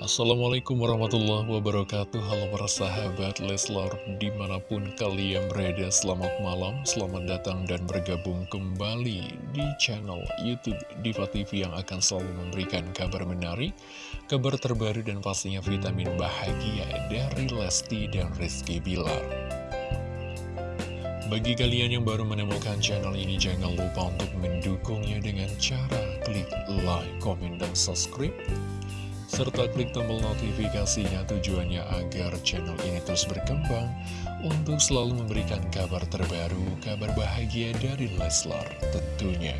Assalamualaikum warahmatullahi wabarakatuh. Halo para sahabat Leslar Di mana pun kalian berada Selamat malam, selamat datang dan bergabung kembali Di channel Youtube Diva TV Yang akan selalu memberikan kabar menarik Kabar terbaru dan pastinya vitamin bahagia Dari Lesti dan Rizky Bilar. Bagi kalian yang baru menemukan channel ini, jangan lupa untuk mendukungnya dengan cara klik like, komen, dan subscribe serta klik tombol notifikasinya tujuannya agar channel ini terus berkembang untuk selalu memberikan kabar terbaru, kabar bahagia dari Leslar tentunya.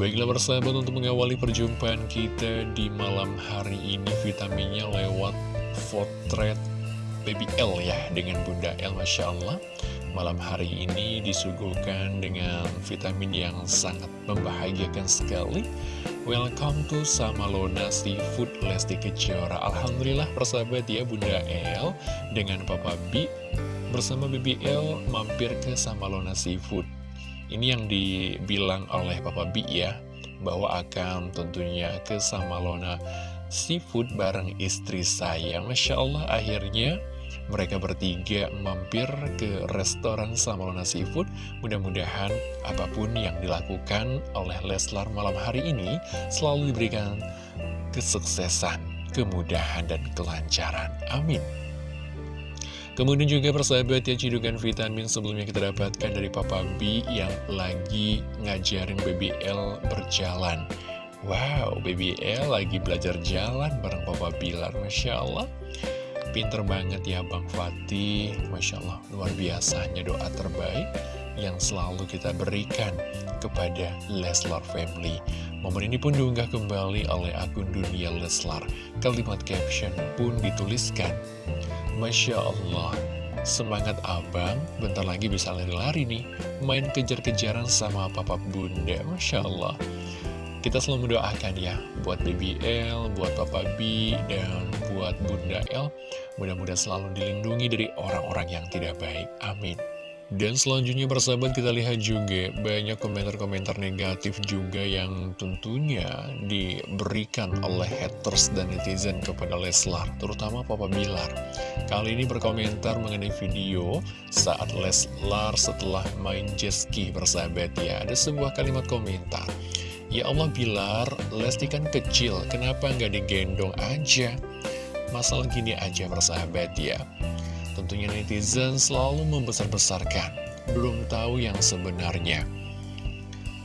Baiklah persahabat untuk mengawali perjumpaan kita di malam hari ini vitaminnya lewat potret Baby L ya dengan Bunda L Masya Allah Malam hari ini disuguhkan dengan vitamin yang sangat membahagiakan sekali Welcome to Samalona Seafood. Lesti Kejora. Alhamdulillah persahabat ya Bunda L dengan Papa B. Bersama BBL mampir ke Samalona Seafood. Ini yang dibilang oleh Papa B ya Bahwa akan tentunya ke Samalona Seafood bareng istri saya. Masya Allah akhirnya mereka bertiga mampir ke restoran Samalona Seafood. Mudah-mudahan apa pun yang dilakukan oleh Leslar malam hari ini selalu diberikan kesuksesan, kemudahan, dan kelancaran. Amin. Kemudian juga persahabat ya cidukan vitamin sebelumnya kita dapatkan dari Papa B yang lagi ngajarin BBL berjalan. Wow, BBL lagi belajar jalan bareng Papa Bilar, Masya Allah. Pinter banget ya Bang Fatih. Masya Allah luar biasanya doa terbaik yang selalu kita berikan kepada Leslar Family. Momen ini pun diunggah kembali oleh akun dunia Leslar. Kalimat caption pun dituliskan. Masya Allah Semangat abang, bentar lagi bisa lari-lari nih. Main kejar-kejaran sama papa bunda. Masya Allah kita selalu mendoakan ya buat BBL, buat Papa B, dan buat Bunda L. Mudah-mudahan selalu dilindungi dari orang-orang yang tidak baik. Amin. Dan selanjutnya bersahabat kita lihat juga banyak komentar-komentar negatif juga yang tentunya diberikan oleh haters dan netizen kepada Leslar, terutama Papa Bilar. Kali ini berkomentar mengenai video saat Leslar setelah main jet bersahabat ya. Ada sebuah kalimat komentar. Ya Allah Bilar, Lesti kan kecil, kenapa nggak digendong aja? Masalah gini aja persahabat ya. Tentunya netizen selalu membesar-besarkan, belum tahu yang sebenarnya.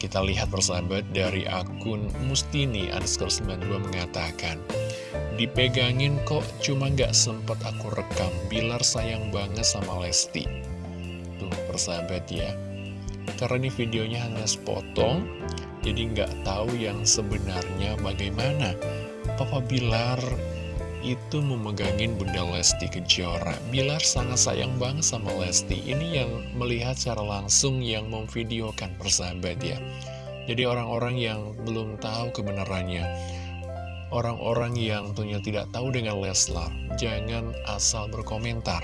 Kita lihat persahabat dari akun Mustini underscore 92 mengatakan, Dipegangin kok cuma nggak sempet aku rekam, Bilar sayang banget sama Lesti. Tuh persahabat ya. Karena ini videonya hanya sepotong, jadi nggak tahu yang sebenarnya bagaimana. Papa Bilar itu memegangin Bunda Lesti Kejora. Bilar sangat sayang banget sama Lesti. Ini yang melihat secara langsung yang memvideokan persahabat ya. Jadi orang-orang yang belum tahu kebenarannya Orang-orang yang tentunya tidak tahu dengan Leslar Jangan asal berkomentar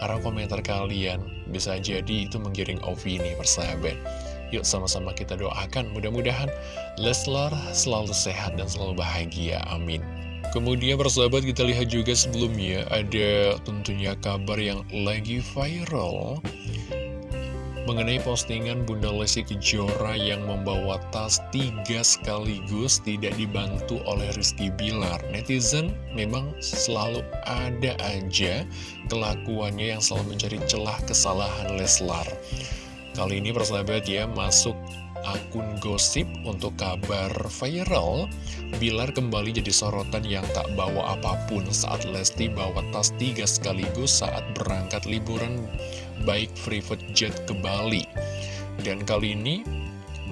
Karena komentar kalian bisa jadi itu menggiring opini persahabat. Yuk sama-sama kita doakan. Mudah-mudahan Leslar selalu sehat dan selalu bahagia, amin. Kemudian persahabat kita lihat juga sebelumnya ada tentunya kabar yang lagi viral Mengenai postingan Bunda Lesti Kejora yang membawa tas tiga sekaligus tidak dibantu oleh Rizky Bilar. Netizen memang selalu ada aja kelakuannya yang selalu mencari celah kesalahan Leslar. Kali ini persahabat ya masuk akun gosip untuk kabar viral Bilar kembali jadi sorotan yang tak bawa apa pun saat Lesti bawa tas tiga sekaligus saat berangkat liburan baik private jet ke Bali. Dan kali ini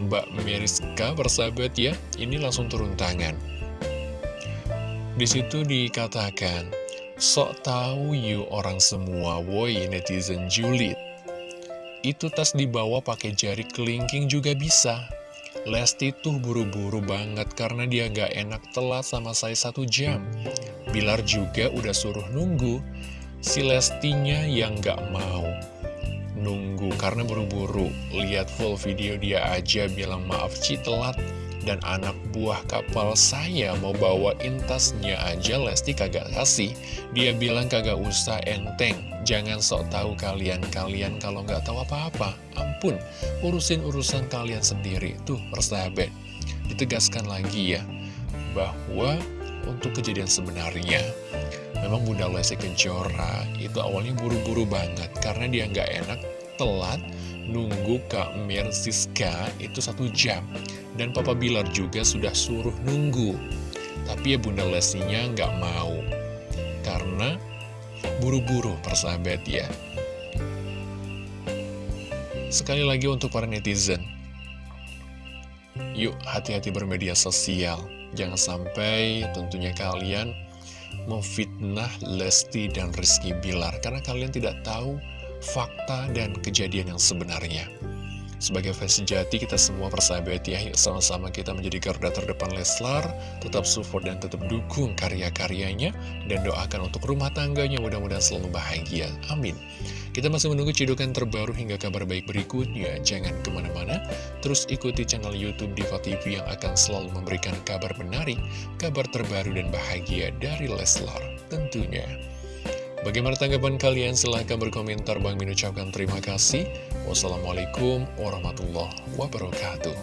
Mbak Meriska persahabat ya ini langsung turun tangan. Di situ dikatakan Sok tahu you orang semua, woi netizen julid itu tas dibawa pakai jari kelingking juga bisa. Lesti tuh buru-buru banget karena dia gak enak telat sama saya satu jam. Bilar juga udah suruh nunggu. Si Lestinya yang gak mau nunggu karena buru-buru. Lihat full video dia aja bilang maaf Ci telat. Dan anak buah kapal saya mau bawain tasnya aja Lesti kagak kasih. Dia bilang kagak usah enteng. Jangan sok tahu kalian-kalian kalau nggak tahu apa-apa. Ampun, urusin urusan kalian sendiri. Tuh, persahabat. Ditegaskan lagi ya, bahwa untuk kejadian sebenarnya Memang Bunda Lesti Kejora itu awalnya buru-buru banget Karena dia nggak enak telat nunggu Kak Mir Siska itu satu jam Dan Papa Bilar juga sudah suruh nunggu. Tapi ya Bunda Lestinya nggak mau. Karena buru-buru persahabat ya. Sekali lagi untuk para netizen. Yuk hati-hati bermedia sosial. Jangan sampai tentunya kalian memfitnah Lesti dan Rizky Bilar. Karena kalian tidak tahu fakta dan kejadian yang sebenarnya sebagai fans sejati kita semua persahabat ya sama-sama kita menjadi garda terdepan Leslar. Tetap support dan tetap dukung karya-karyanya Dan doakan untuk rumah tangganya mudah-mudahan selalu bahagia. Amin. Kita masih menunggu cidukan terbaru hingga kabar baik berikutnya. Jangan ke mana-mana. Terus ikuti channel Youtube Diva TV yang akan selalu memberikan kabar menarik Kabar terbaru dan bahagia dari Leslar tentunya Bagaimana tanggapan kalian? Silahkan berkomentar. Bang Min ucapkan terima kasih. Wassalamualaikum warahmatullahi wabarakatuh.